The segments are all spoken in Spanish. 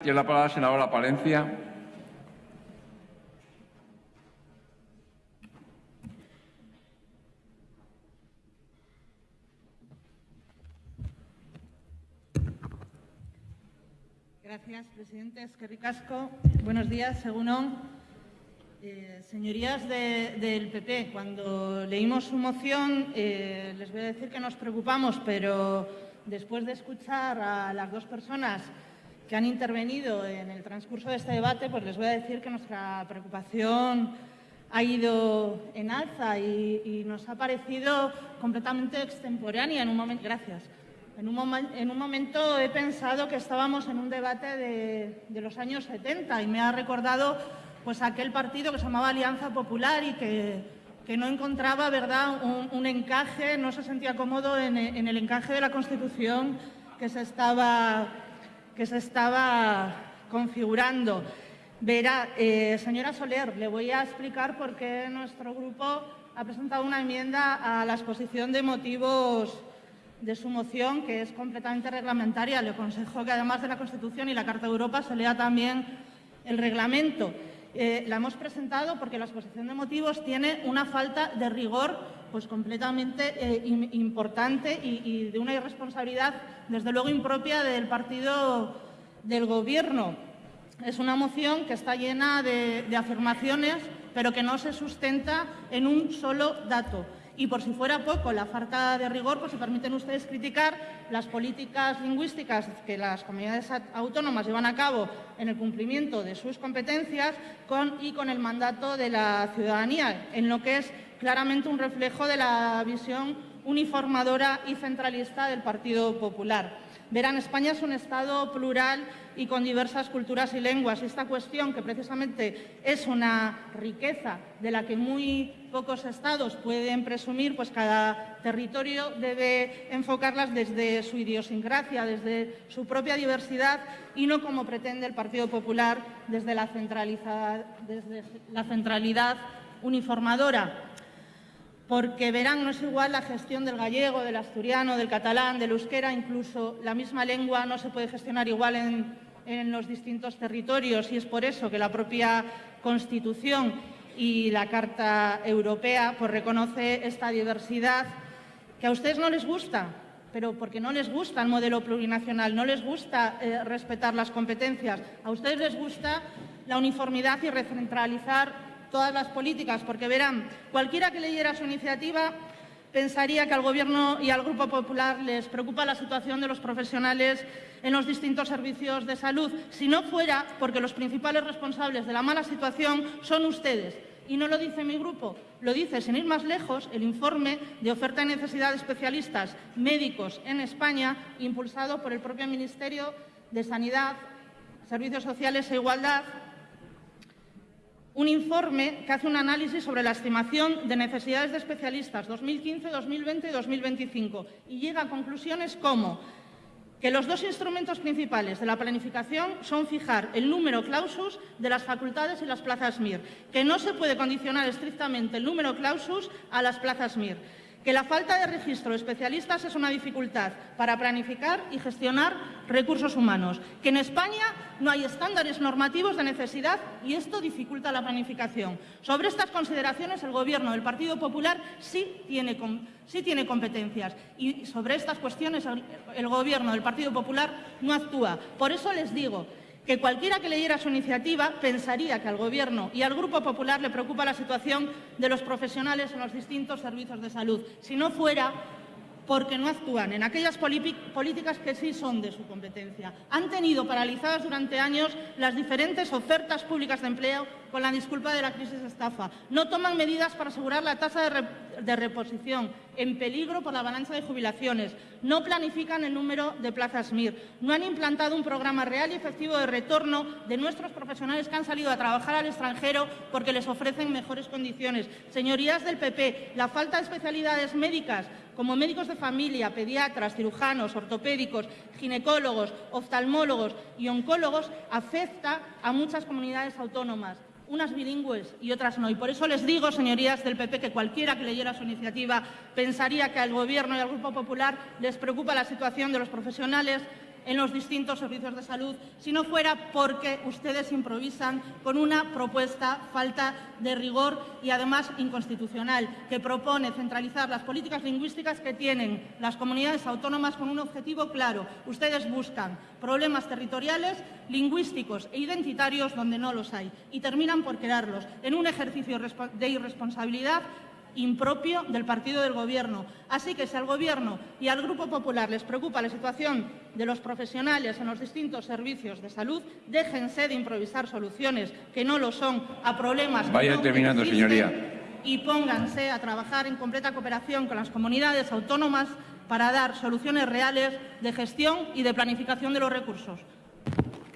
Tiene la palabra la senadora Palencia. Gracias, presidente. Es que ricasco. Buenos días, según eh, señorías del PP, cuando leímos su moción, eh, les voy a decir que nos preocupamos, pero después de escuchar a las dos personas que han intervenido en el transcurso de este debate, pues les voy a decir que nuestra preocupación ha ido en alza y, nos ha parecido completamente extemporánea en un momento. Gracias en un, momento he pensado que estábamos en un debate de, los años 70 y me ha recordado pues aquel partido que se llamaba Alianza Popular y que, no encontraba ¿verdad? Un, encaje, no se sentía cómodo en, el encaje de la Constitución que se estaba, que se estaba configurando. Verá, eh, señora Soler, le voy a explicar por qué nuestro grupo ha presentado una enmienda a la exposición de motivos de su moción, que es completamente reglamentaria. Le aconsejo que además de la Constitución y la Carta de Europa se lea también el reglamento. Eh, la hemos presentado porque la exposición de motivos tiene una falta de rigor pues, completamente eh, importante y, de una irresponsabilidad, desde luego, impropia del partido del Gobierno. Es una moción que está llena de afirmaciones, pero que no se sustenta en un solo dato. Y por si fuera poco la falta de rigor, pues se permiten ustedes criticar las políticas lingüísticas que las comunidades autónomas llevan a cabo en el cumplimiento de sus competencias y con el mandato de la ciudadanía, en lo que es claramente un reflejo de la visión uniformadora y centralista del Partido Popular. Verán, España es un Estado plural y con diversas culturas y lenguas. Esta cuestión, que precisamente es una riqueza de la que muy pocos estados pueden presumir, pues cada territorio debe enfocarlas desde su idiosincrasia, desde su propia diversidad y no como pretende el Partido Popular desde la, desde la centralidad uniformadora porque verán, no es igual la gestión del gallego, del asturiano, del catalán, del euskera, incluso la misma lengua no se puede gestionar igual en, los distintos territorios y es por eso que la propia Constitución y la Carta Europea pues, reconoce esta diversidad que a ustedes no les gusta, pero porque no les gusta el modelo plurinacional, no les gusta eh, respetar las competencias, a ustedes les gusta la uniformidad y recentralizar todas las políticas, porque verán, cualquiera que leyera su iniciativa pensaría que al Gobierno y al Grupo Popular les preocupa la situación de los profesionales en los distintos servicios de salud, si no fuera porque los principales responsables de la mala situación son ustedes. Y no lo dice mi grupo, lo dice, sin ir más lejos, el informe de oferta y necesidad de especialistas médicos en España, impulsado por el propio Ministerio de Sanidad, Servicios Sociales e Igualdad, un informe que hace un análisis sobre la estimación de necesidades de especialistas 2015, 2020 y 2025 y llega a conclusiones como que los dos instrumentos principales de la planificación son fijar el número clausus de las facultades y las plazas MIR, que no se puede condicionar estrictamente el número clausus a las plazas MIR que la falta de registro de especialistas es una dificultad para planificar y gestionar recursos humanos, que en España no hay estándares normativos de necesidad y esto dificulta la planificación. Sobre estas consideraciones el Gobierno del Partido Popular sí tiene, sí tiene competencias y sobre estas cuestiones el Gobierno del Partido Popular no actúa. Por eso les digo que cualquiera que leyera su iniciativa pensaría que al Gobierno y al Grupo Popular le preocupa la situación de los profesionales en los distintos servicios de salud. Si no fuera porque no actúan en aquellas políticas que sí son de su competencia. Han tenido paralizadas durante años las diferentes ofertas públicas de empleo con la disculpa de la crisis estafa. No toman medidas para asegurar la tasa de, reposición, en peligro por la avalancha de jubilaciones. No planifican el número de plazas MIR. No han implantado un programa real y efectivo de retorno de nuestros profesionales que han salido a trabajar al extranjero porque les ofrecen mejores condiciones. Señorías del PP, la falta de especialidades médicas como médicos de familia, pediatras, cirujanos, ortopédicos, ginecólogos, oftalmólogos y oncólogos, afecta a muchas comunidades autónomas unas bilingües y otras no. Y por eso les digo, señorías del PP, que cualquiera que leyera su iniciativa pensaría que al Gobierno y al Grupo Popular les preocupa la situación de los profesionales en los distintos servicios de salud si no fuera porque ustedes improvisan con una propuesta falta de rigor y además inconstitucional que propone centralizar las políticas lingüísticas que tienen las comunidades autónomas con un objetivo claro. Ustedes buscan problemas territoriales, lingüísticos e identitarios donde no los hay y terminan por crearlos en un ejercicio de irresponsabilidad impropio del partido del Gobierno. Así que si al Gobierno y al Grupo Popular les preocupa la situación de los profesionales en los distintos servicios de salud, déjense de improvisar soluciones que no lo son a problemas Vaya que no terminando, existen señoría. y pónganse a trabajar en completa cooperación con las comunidades autónomas para dar soluciones reales de gestión y de planificación de los recursos.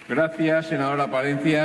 Gracias, senadora Palencia.